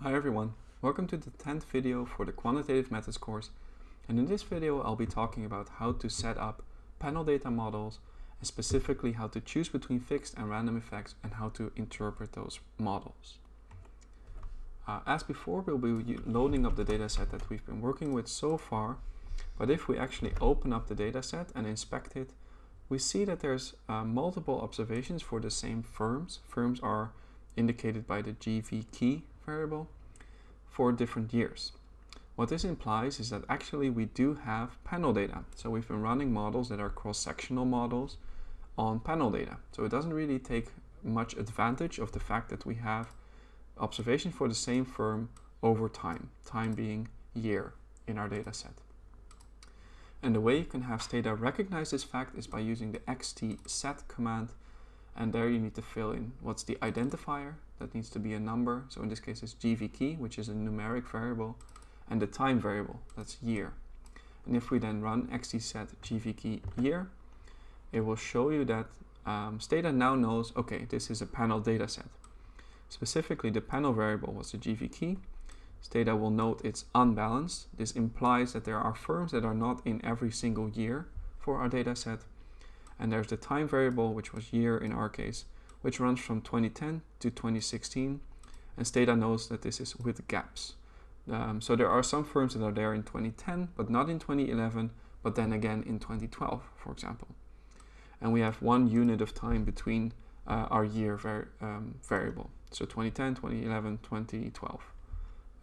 Hi everyone, welcome to the 10th video for the Quantitative Methods course and in this video I'll be talking about how to set up panel data models and specifically how to choose between fixed and random effects and how to interpret those models. Uh, as before we'll be loading up the dataset that we've been working with so far but if we actually open up the dataset and inspect it we see that there's uh, multiple observations for the same firms. Firms are indicated by the GV key variable for different years. What this implies is that actually we do have panel data. So we've been running models that are cross-sectional models on panel data. So it doesn't really take much advantage of the fact that we have observation for the same firm over time, time being year in our data set. And the way you can have Stata recognize this fact is by using the xtset command and there you need to fill in what's the identifier, that needs to be a number, so in this case it's gv key, which is a numeric variable, and the time variable, that's year. And if we then run xtset gv key year, it will show you that um, Stata now knows, okay, this is a panel data set. Specifically, the panel variable was the gv key. Stata will note it's unbalanced. This implies that there are firms that are not in every single year for our data set. and there's the time variable, which was year in our case, which runs from 2010 to 2016. And Stata knows that this is with gaps. Um, so there are some firms that are there in 2010, but not in 2011, but then again in 2012, for example. And we have one unit of time between uh, our year var um, variable. So 2010, 2011, 2012,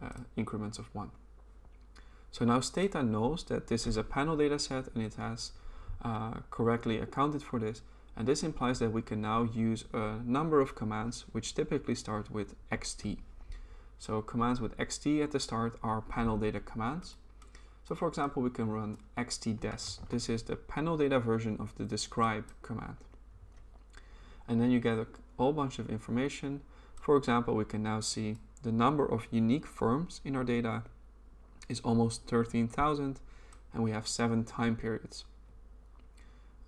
uh, increments of one. So now Stata knows that this is a panel data set and it has uh, correctly accounted for this. And this implies that we can now use a number of commands which typically start with xt. So commands with xt at the start are panel data commands. So for example, we can run xtdes. This is the panel data version of the describe command. And then you get a whole bunch of information. For example, we can now see the number of unique firms in our data is almost 13,000 and we have seven time periods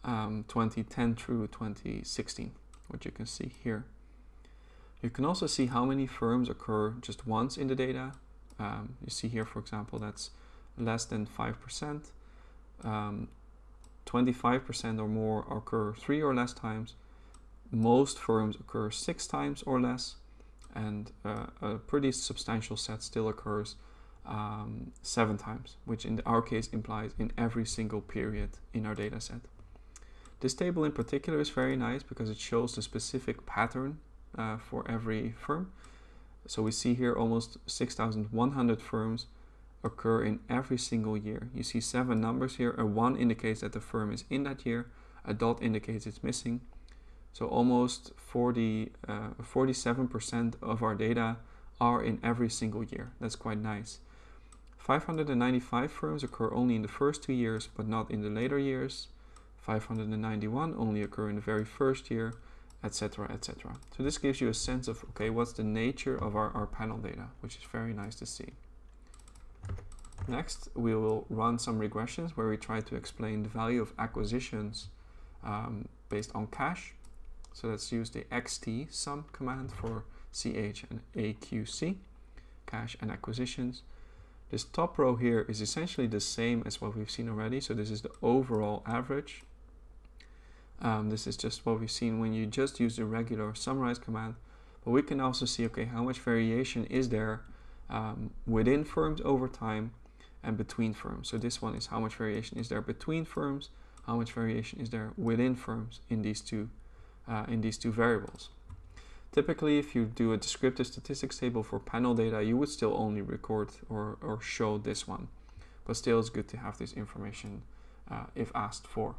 um, 2010 through 2016, which you can see here. You can also see how many firms occur just once in the data. Um, you see here, for example, that's less than 5%. 25% um, or more occur three or less times. Most firms occur six times or less. And uh, a pretty substantial set still occurs um, seven times, which in our case implies in every single period in our data set. This table in particular is very nice because it shows the specific pattern uh, for every firm. So we see here almost 6,100 firms occur in every single year. You see seven numbers here. A one indicates that the firm is in that year. A dot indicates it's missing. So almost 40, 47% uh, of our data are in every single year. That's quite nice. 595 firms occur only in the first two years, but not in the later years. 591 only occur in the very first year, etc, etc. So this gives you a sense of, okay, what's the nature of our, our panel data, which is very nice to see. Next, we will run some regressions where we try to explain the value of acquisitions um, based on cash. So let's use the xt sum command for ch and aqc, cash and acquisitions. This top row here is essentially the same as what we've seen already. So this is the overall average um, this is just what we've seen when you just use the regular summarize command. But we can also see, okay, how much variation is there um, within firms over time and between firms. So this one is how much variation is there between firms, how much variation is there within firms in these two, uh, in these two variables. Typically, if you do a descriptive statistics table for panel data, you would still only record or, or show this one. But still, it's good to have this information uh, if asked for.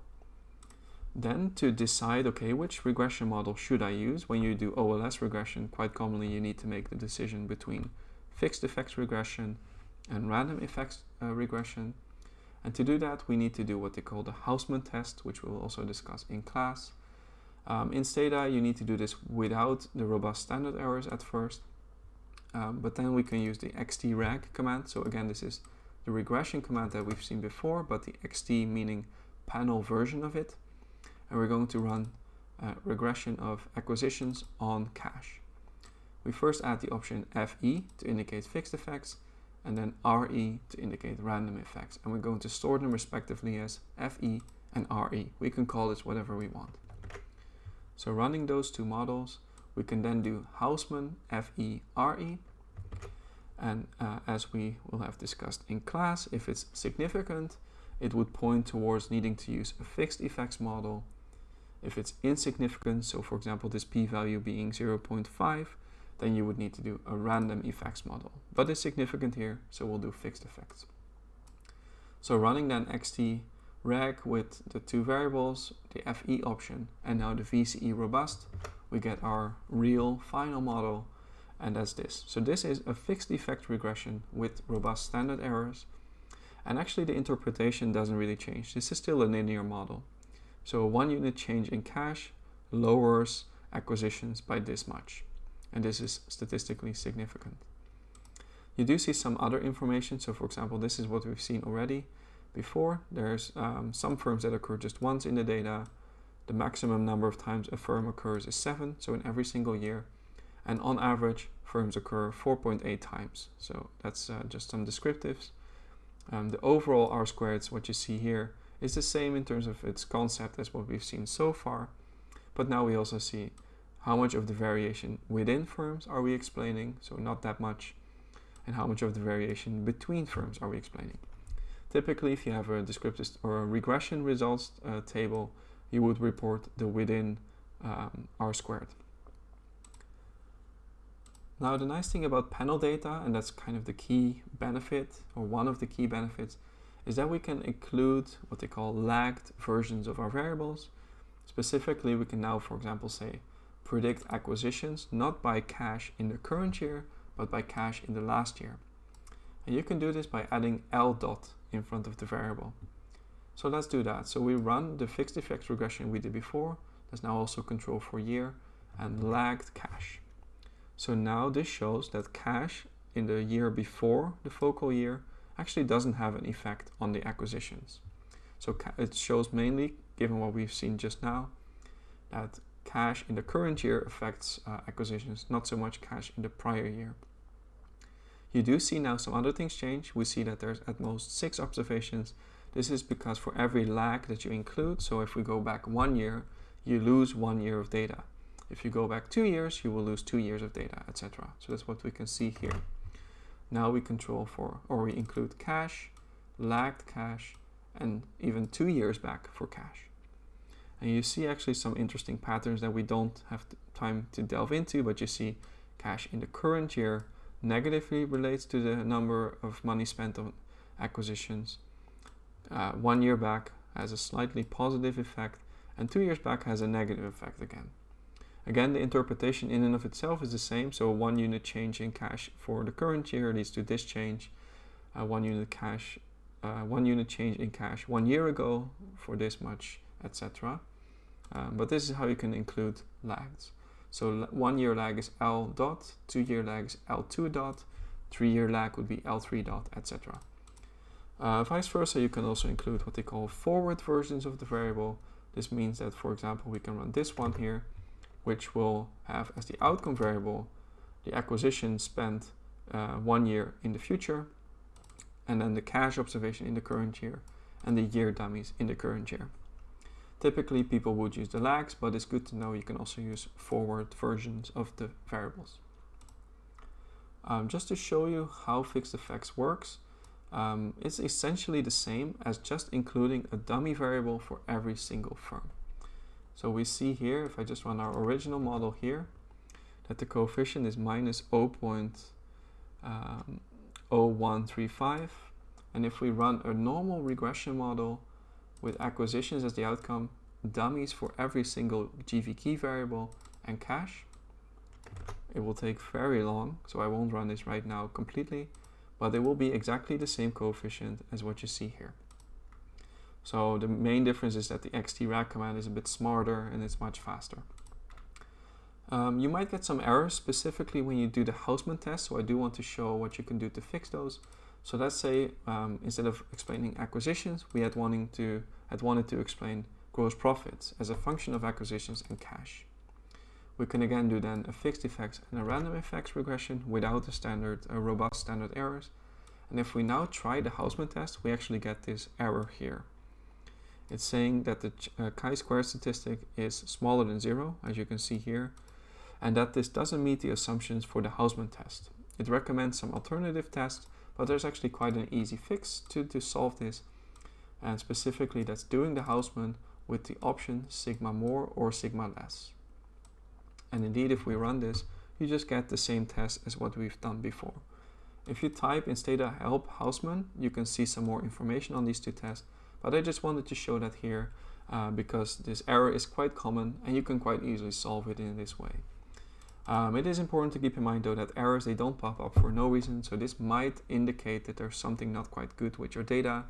Then to decide, okay, which regression model should I use? When you do OLS regression, quite commonly you need to make the decision between fixed effects regression and random effects uh, regression. And to do that, we need to do what they call the Hausman test, which we'll also discuss in class. Um, in Stata, you need to do this without the robust standard errors at first. Um, but then we can use the xtreg command. So again, this is the regression command that we've seen before, but the xt meaning panel version of it and we're going to run regression of acquisitions on cash. we first add the option FE to indicate fixed effects and then RE to indicate random effects. And we're going to store them respectively as FE and RE. We can call this whatever we want. So running those two models, we can then do Hausman FE RE. And uh, as we will have discussed in class, if it's significant, it would point towards needing to use a fixed effects model. If it's insignificant, so for example this p-value being 0.5, then you would need to do a random effects model. But it's significant here, so we'll do fixed effects. So running then xt reg with the two variables, the FE option, and now the VCE robust, we get our real final model, and that's this. So this is a fixed effect regression with robust standard errors, and actually the interpretation doesn't really change. This is still a linear model. So one unit change in cash lowers acquisitions by this much and this is statistically significant. You do see some other information. So for example, this is what we've seen already before. There's um, some firms that occur just once in the data. The maximum number of times a firm occurs is seven, so in every single year. And on average, firms occur 4.8 times. So that's uh, just some descriptives. Um, the overall R squared, what you see here, is the same in terms of its concept as what we've seen so far. But now we also see how much of the variation within firms are we explaining, so not that much, and how much of the variation between firms are we explaining. Typically, if you have a descriptive or a regression results uh, table, you would report the within um, R squared. Now, the nice thing about panel data, and that's kind of the key benefit, or one of the key benefits, is that we can include what they call lagged versions of our variables. Specifically, we can now, for example, say predict acquisitions not by cash in the current year, but by cash in the last year. And you can do this by adding L dot in front of the variable. So let's do that. So we run the fixed effects regression we did before. There's now also control for year and lagged cash. So now this shows that cash in the year before the focal year actually doesn't have an effect on the acquisitions. So it shows mainly, given what we've seen just now, that cash in the current year affects uh, acquisitions, not so much cash in the prior year. You do see now some other things change. We see that there's at most six observations. This is because for every lag that you include, so if we go back one year, you lose one year of data. If you go back two years, you will lose two years of data, etc. So that's what we can see here. Now we control for, or we include cash, lagged cash, and even two years back for cash. And you see actually some interesting patterns that we don't have time to delve into, but you see cash in the current year negatively relates to the number of money spent on acquisitions. Uh, one year back has a slightly positive effect, and two years back has a negative effect again. Again, the interpretation in and of itself is the same, so one unit change in cash for the current year leads to this change. Uh, one unit cash, uh, one unit change in cash one year ago for this much, etc. Um, but this is how you can include lags. So one year lag is L dot, two year lag is L2 dot, three year lag would be L3 dot, etc. Uh, vice versa, you can also include what they call forward versions of the variable. This means that, for example, we can run this one here, which will have as the outcome variable the acquisition spent uh, one year in the future, and then the cash observation in the current year, and the year dummies in the current year. Typically people would use the lags, but it's good to know you can also use forward versions of the variables. Um, just to show you how fixed effects works, um, it's essentially the same as just including a dummy variable for every single firm. So we see here, if I just run our original model here, that the coefficient is minus 0.0135. Um, and if we run a normal regression model, with acquisitions as the outcome, dummies for every single GV key variable, and cash. It will take very long, so I won't run this right now completely, but it will be exactly the same coefficient as what you see here. So the main difference is that the xtreg command is a bit smarter and it's much faster. Um, you might get some errors specifically when you do the Hausman test, so I do want to show what you can do to fix those. So let's say um, instead of explaining acquisitions, we had wanting to had wanted to explain gross profits as a function of acquisitions and cash. we can again do then a fixed effects and a random effects regression without the standard, uh, robust standard errors. And if we now try the Hausman test, we actually get this error here. It's saying that the uh, chi-square statistic is smaller than zero, as you can see here, and that this doesn't meet the assumptions for the Hausman test. It recommends some alternative tests, but there's actually quite an easy fix to, to solve this, and specifically that's doing the Hausman with the option sigma more or sigma less. And indeed, if we run this, you just get the same test as what we've done before. If you type in stata help Hausman, you can see some more information on these two tests, but I just wanted to show that here uh, because this error is quite common and you can quite easily solve it in this way. Um, it is important to keep in mind though that errors, they don't pop up for no reason, so this might indicate that there's something not quite good with your data.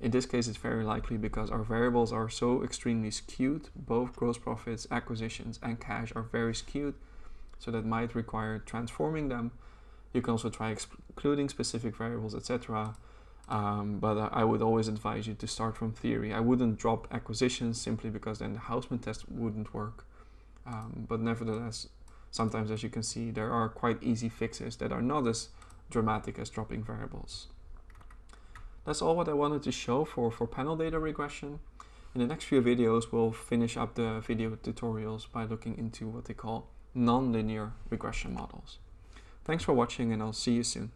In this case, it's very likely because our variables are so extremely skewed. Both gross profits, acquisitions, and cash are very skewed. So that might require transforming them. You can also try excluding specific variables, etc. Um, but I would always advise you to start from theory. I wouldn't drop acquisitions simply because then the Hausman test wouldn't work. Um, but nevertheless, sometimes as you can see, there are quite easy fixes that are not as dramatic as dropping variables. That's all what I wanted to show for, for panel data regression. In the next few videos, we'll finish up the video tutorials by looking into what they call nonlinear regression models. Thanks for watching and I'll see you soon.